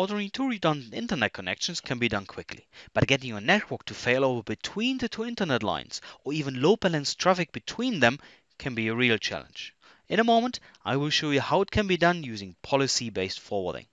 Ordering two redundant internet connections can be done quickly, but getting your network to fail over between the two internet lines or even load balance traffic between them can be a real challenge. In a moment, I will show you how it can be done using policy-based forwarding.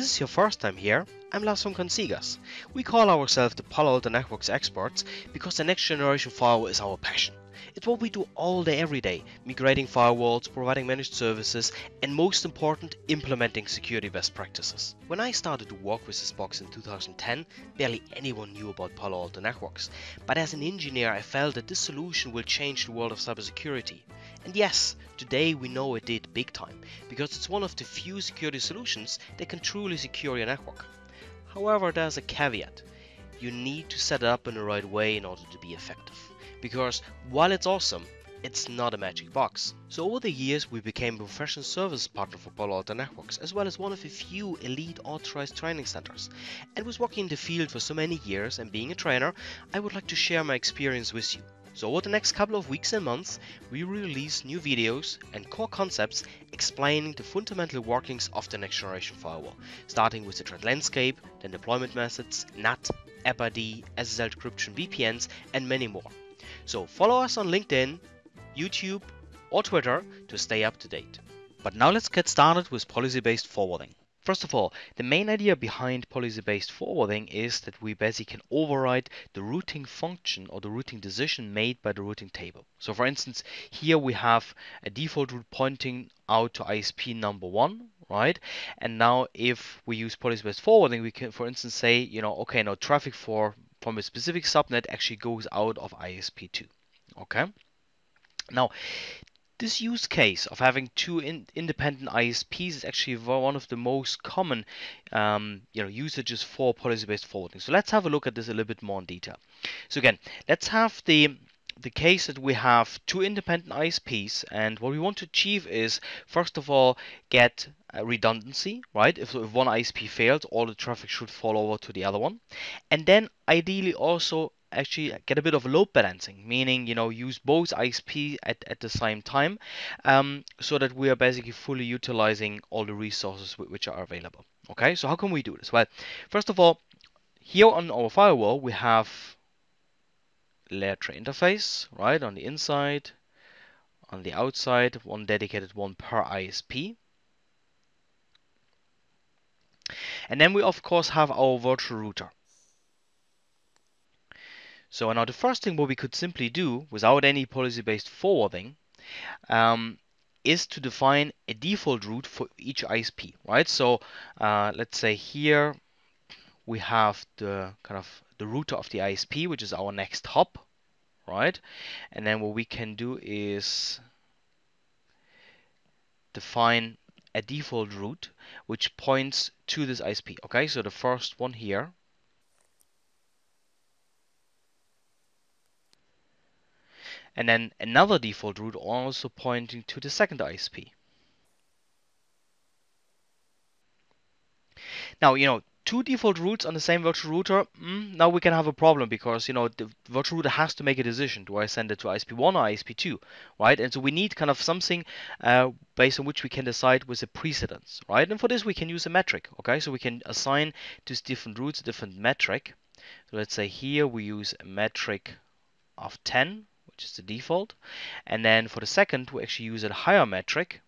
This is your first time here, I'm Lars from Consigas. We call ourselves the Palo Alto Networks experts because the next generation firewall is our passion. It's what we do all day every day, migrating firewalls, providing managed services, and most important, implementing security best practices. When I started to work with this box in 2010, barely anyone knew about Palo Alto Networks. But as an engineer, I felt that this solution will change the world of cybersecurity. And yes, today we know it did big time, because it's one of the few security solutions that can truly secure your network. However, there's a caveat. You need to set it up in the right way in order to be effective. Because while it's awesome, it's not a magic box. So over the years we became a professional service partner for Palo Alto Networks as well as one of a few elite authorized training centers. And with working in the field for so many years and being a trainer, I would like to share my experience with you. So over the next couple of weeks and months, we release new videos and core concepts explaining the fundamental workings of the next generation firewall, starting with the threat landscape, then deployment methods, NAT, AppID, SSL decryption, VPNs, and many more. So follow us on LinkedIn, YouTube, or Twitter to stay up to date. But now let's get started with policy-based forwarding. First of all, the main idea behind policy-based forwarding is that we basically can override the routing function or the routing decision made by the routing table. So for instance, here we have a default route pointing out to ISP number one, right? And now if we use policy-based forwarding, we can, for instance, say, you know, okay, now traffic for from a specific subnet actually goes out of ISP2, okay? Now, this use case of having two in independent ISPs is actually one of the most common um, you know, usages for policy-based forwarding. So let's have a look at this a little bit more in detail. So again, let's have the the case that we have two independent ISPs and what we want to achieve is first of all get redundancy right if, if one ISP fails all the traffic should fall over to the other one and then ideally also actually get a bit of load balancing, meaning you know use both ISP at, at the same time, um, so that we are basically fully utilizing all the resources which are available. Okay, so how can we do this? Well, first of all, here on our firewall we have layer 3 interface, right, on the inside, on the outside, one dedicated one per ISP. And then we of course have our virtual router. So now the first thing what we could simply do without any policy-based forwarding um, is to define a default route for each ISP, right? So uh, let's say here we have the kind of the router of the ISP, which is our next hop, right? And then what we can do is define a default route which points to this ISP. Okay, so the first one here and then another default route also pointing to the second ISP. Now, you know, two default routes on the same virtual router, mm, now we can have a problem because, you know, the virtual router has to make a decision. Do I send it to ISP1 or ISP2, right? And so we need kind of something uh, based on which we can decide with a precedence, right? And for this, we can use a metric, okay? So we can assign to different routes a different metric. So let's say here we use a metric of 10 which is the default. And then for the second, we actually use a higher metric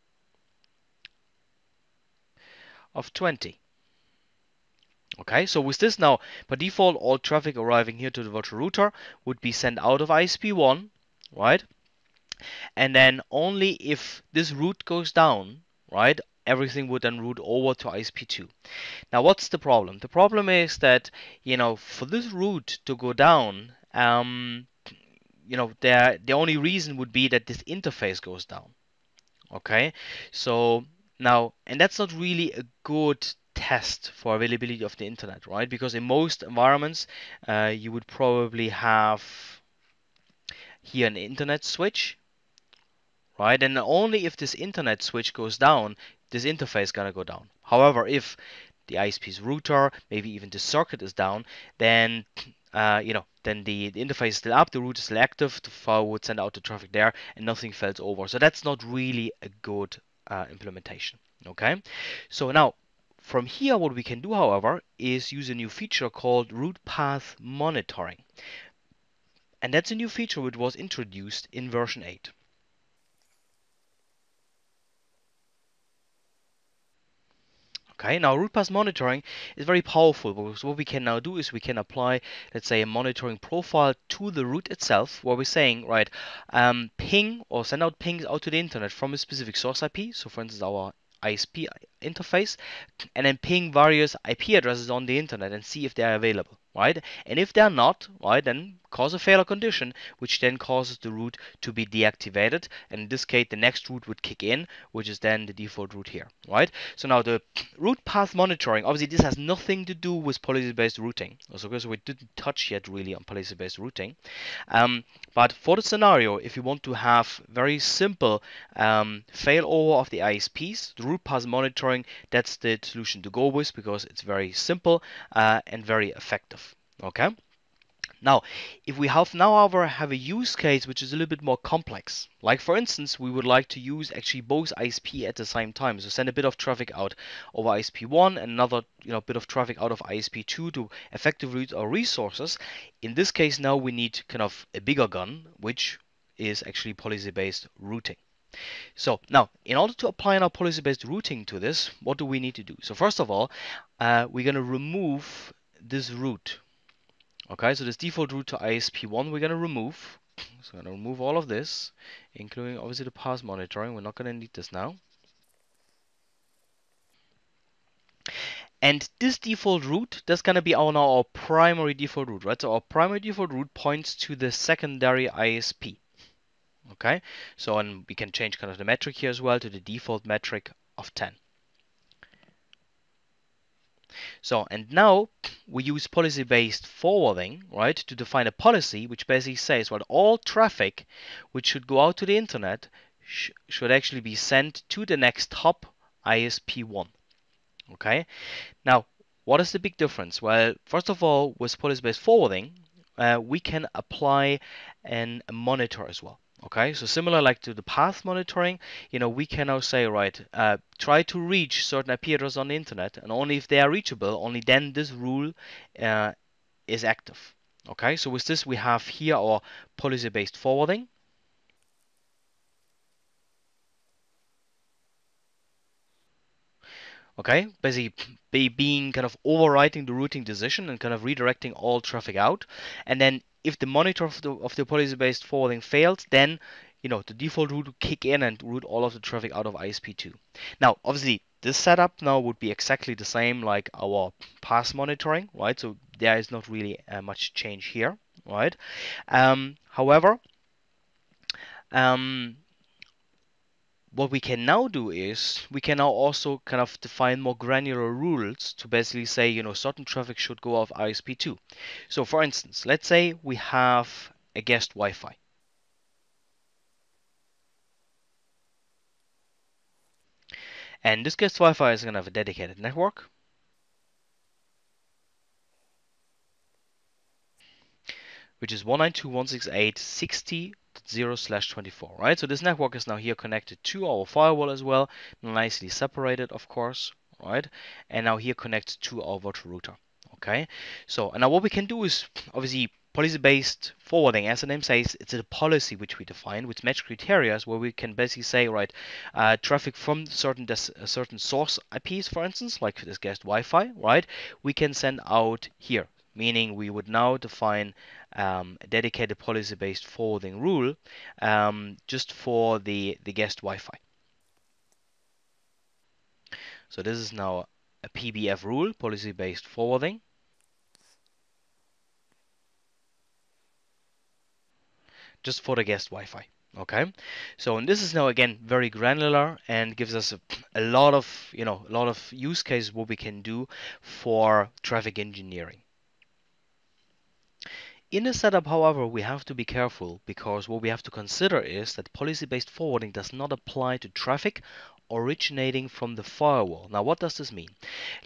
of 20. Okay, so with this now, by default, all traffic arriving here to the virtual router would be sent out of ISP1, right? And then only if this route goes down, right, everything would then route over to ISP2. Now, what's the problem? The problem is that, you know, for this route to go down, um, you know, the the only reason would be that this interface goes down. Okay, so now, and that's not really a good test for availability of the internet, right? Because in most environments, uh, you would probably have here an internet switch, right? And only if this internet switch goes down, this interface is gonna go down. However, if the ISP's router, maybe even the circuit is down, then uh, you know, then the, the, interface is still up, the route is still active, the file would send out the traffic there, and nothing fails over. So that's not really a good uh, implementation. Okay, so now from here, what we can do, however, is use a new feature called route path monitoring. And that's a new feature which was introduced in version 8. Okay, now route path monitoring is very powerful because what we can now do is we can apply, let's say, a monitoring profile to the root itself, where we're saying, right, um, ping or send out pings out to the internet from a specific source IP. So, for instance, our ISP interface, and then ping various IP addresses on the internet and see if they are available right? And if they're not, right, then cause a failure condition, which then causes the route to be deactivated. And in this case, the next route would kick in, which is then the default route here, right? So now the route path monitoring, obviously this has nothing to do with policy-based routing. So because we didn't touch yet really on policy-based routing. Um, but for the scenario, if you want to have very simple um, failover of the ISPs, the route path monitoring, that's the solution to go with because it's very simple uh, and very effective okay now if we have now however have a use case which is a little bit more complex like for instance we would like to use actually both ISP at the same time. So send a bit of traffic out over ISP1 and another you know bit of traffic out of ISP2 to effectively route our resources. In this case now we need kind of a bigger gun which is actually policy based routing. So now, in order to apply our policy-based routing to this, what do we need to do? So first of all, uh, we're going to remove this route Okay, so this default route to ISP1 we're going to remove. So we're going to remove all of this, including obviously the path monitoring. We're not going to need this now. And this default route, that's going to be our, now our primary default route, right? So our primary default route points to the secondary ISP. Okay, so and we can change kind of the metric here as well to the default metric of 10. So, and now we use policy-based forwarding, right, to define a policy which basically says, well, all traffic which should go out to the internet sh should actually be sent to the next hop ISP1. Okay. Now, what is the big difference? Well, first of all, with policy-based forwarding, uh, we can apply an, a monitor as well. Okay, so similar like to the path monitoring, you know, we can now say, right, uh, try to reach certain IP addresses on the internet, and only if they are reachable, only then this rule uh, is active. Okay, so with this we have here our policy-based forwarding. Okay, basically be being kind of overwriting the routing decision and kind of redirecting all traffic out, and then if the monitor of the, of the policy-based forwarding fails, then you know the default route will kick in and route all of the traffic out of ISP2. Now, obviously, this setup now would be exactly the same like our path monitoring, right? So there is not really uh, much change here, right? Um, however, um, what we can now do is we can now also kind of define more granular rules to basically say, you know, certain traffic should go off ISP2. So for instance, let's say we have a guest Wi-Fi. And this guest Wi-Fi is going to have a dedicated network. which is 192.168.60 0 slash 24 right? So this network is now here connected to our firewall as well nicely separated of course right? And now here connects to our virtual router okay? So and now what we can do is obviously policy-based forwarding. As the name says it's a policy which we define with match criteria where we can basically say right uh, traffic from certain certain source IPs for instance like this guest Wi-Fi right? We can send out here meaning we would now define um, a dedicated policy-based forwarding rule um, just for the, the guest Wi-Fi. So this is now a PBF rule, policy-based forwarding. Just for the guest Wi-Fi. Okay, so and this is now again very granular and gives us a, a lot of you know a lot of use cases what we can do for traffic engineering. In a setup, however, we have to be careful because what we have to consider is that policy-based forwarding does not apply to traffic originating from the firewall. Now, what does this mean?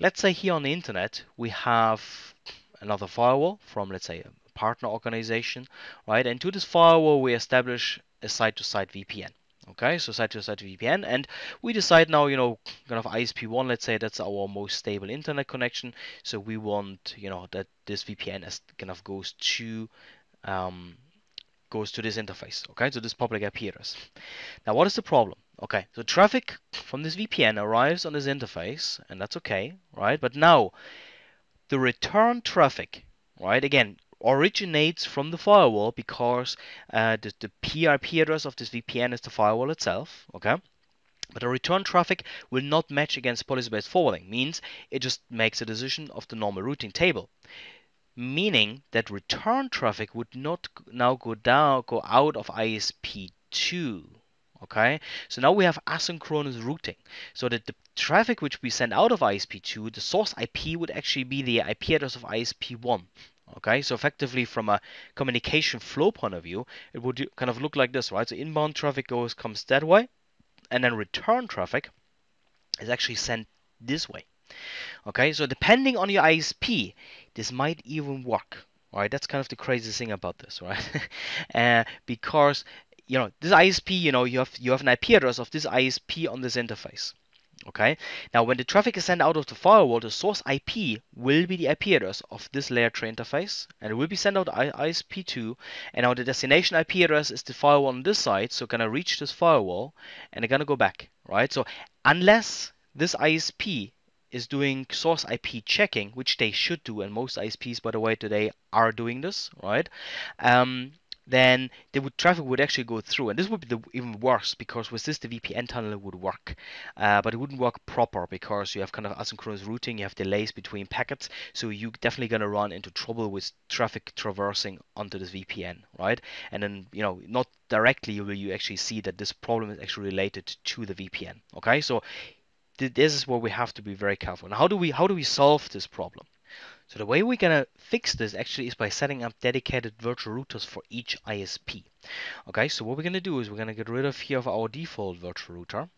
Let's say here on the internet, we have another firewall from, let's say, a partner organization, right? And to this firewall, we establish a site-to-site VPN. Okay, so side to side VPN, and we decide now, you know, kind of ISP1, let's say that's our most stable internet connection. So we want, you know, that this VPN as kind of goes to um, goes to this interface. Okay, so this public IP address. Now, what is the problem? Okay, so traffic from this VPN arrives on this interface, and that's okay, right? But now the return traffic, right? Again, originates from the firewall because uh, the, the PIP address of this VPN is the firewall itself, okay? But the return traffic will not match against policy-based forwarding, means it just makes a decision of the normal routing table. Meaning that return traffic would not now go down, go out of ISP2, okay so now we have asynchronous routing so that the traffic which we send out of ISP2 the source IP would actually be the IP address of ISP1 Okay, so effectively from a communication flow point of view, it would kind of look like this, right? So inbound traffic goes comes that way, and then return traffic is actually sent this way. Okay, so depending on your ISP, this might even work. Right, that's kind of the crazy thing about this, right? uh, because you know this ISP, you know, you have you have an IP address of this ISP on this interface. Okay, now when the traffic is sent out of the firewall, the source IP will be the IP address of this layer 3 interface and it will be sent out to ISP2 and now the destination IP address is the firewall on this side, so gonna reach this firewall and they're gonna go back, right? So unless this ISP is doing source IP checking, which they should do, and most ISPs, by the way, today are doing this, right? Um, then the traffic would actually go through. And this would be the, even worse because with this the VPN tunnel would work, uh, but it wouldn't work proper because you have kind of asynchronous routing, you have delays between packets, so you're definitely gonna run into trouble with traffic traversing onto this VPN, right? And then you know not directly will you actually see that this problem is actually related to the VPN. Okay, so th this is where we have to be very careful. Now, how do we how do we solve this problem? So the way we're gonna fix this actually is by setting up dedicated virtual routers for each ISP. Okay, so what we're gonna do is we're gonna get rid of here of our default virtual router.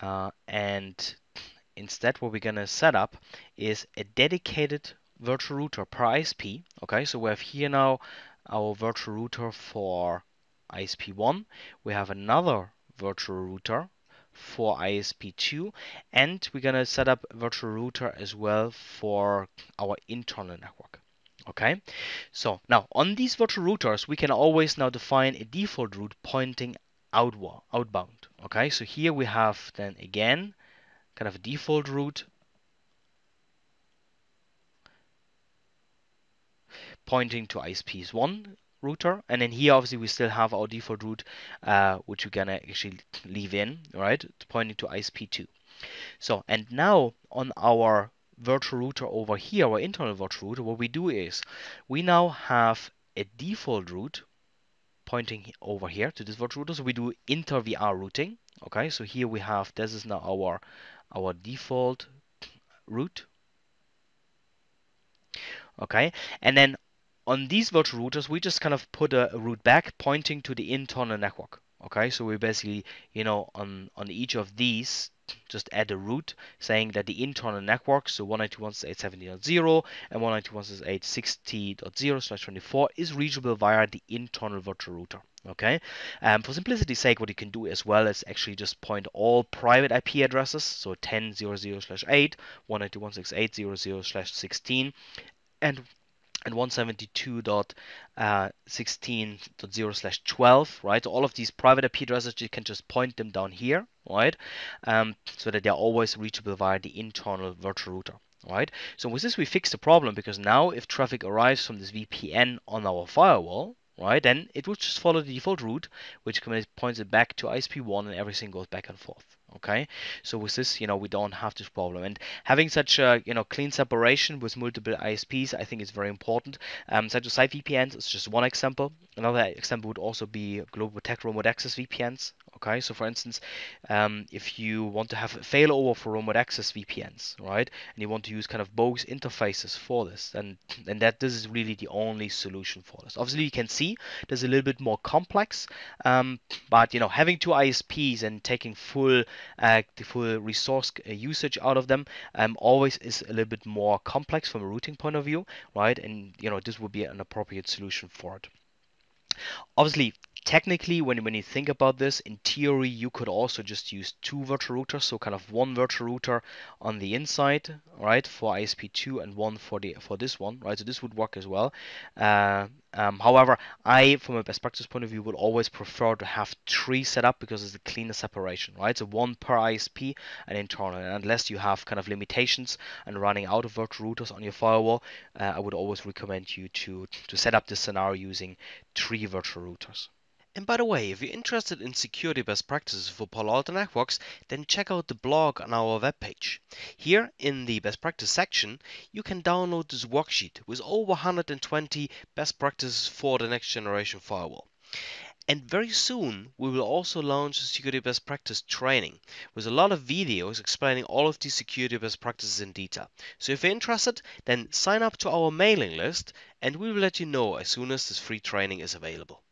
Uh, and instead what we're gonna set up is a dedicated virtual router per ISP. Okay, so we have here now our virtual router for ISP1. We have another virtual router for ISP2 and we're gonna set up a virtual router as well for our internal network okay? So now on these virtual routers we can always now define a default route pointing outward outbound okay? So here we have then again kind of a default route pointing to ISPs 1 router and then here obviously we still have our default route uh, which we're gonna actually leave in right? Pointing to ISP2 so and now on our virtual router over here our internal virtual router what we do is we now have a default route pointing over here to this virtual router. So we do inter VR routing okay? So here we have this is now our our default route okay? And then on these virtual routers, we just kind of put a, route back pointing to the internal network. Okay, so we basically, you know, on, on each of these, just add a route saying that the internal network, so 192.168.70.0 and 192.168.60.0 slash 24 is reachable via the internal virtual router. Okay, um, for simplicity's sake, what you can do as well is actually just point all private IP addresses, so 10.0.0 slash 8, 192.168.0.0 slash 16, and and 172.16.0 slash 12, right? All of these private IP addresses, you can just point them down here, right? Um, so that they're always reachable via the internal virtual router. Right, so with this we fix the problem because now if traffic arrives from this VPN on our firewall, right, then it would just follow the default route, which points it back to ISP1 and everything goes back and forth okay? So with this you know we don't have this problem. And having such a you know clean separation with multiple ISPs I think is very important. Um, site to site VPNs is just one example. Another example would also be GlobalProtect remote access VPNs Okay, so for instance, um, if you want to have failover for remote access VPNs, right, and you want to use kind of both interfaces for this, then and that this is really the only solution for this. Obviously, you can see there's a little bit more complex, um, but you know, having two ISPs and taking full uh, the full resource uh, usage out of them um, always is a little bit more complex from a routing point of view, right? And you know, this would be an appropriate solution for it. Obviously, technically, when, when you think about this, in theory, you could also just use two virtual routers, so kind of one virtual router on the inside, right, for ISP2 and one for the for this one, right? So this would work as well. Uh, um, however, I, from a best practice point of view, would always prefer to have three set up because it's a cleaner separation, right? So one per ISP and internal. And unless you have kind of limitations and running out of virtual routers on your firewall, uh, I would always recommend you to to set up this scenario using three virtual routers. And by the way, if you're interested in security best practices for Palo Alto Networks, then check out the blog on our webpage. Here in the best practice section, you can download this worksheet with over 120 best practices for the next generation firewall. And very soon, we will also launch a security best practice training with a lot of videos explaining all of these security best practices in detail. So if you're interested, then sign up to our mailing list and we will let you know as soon as this free training is available.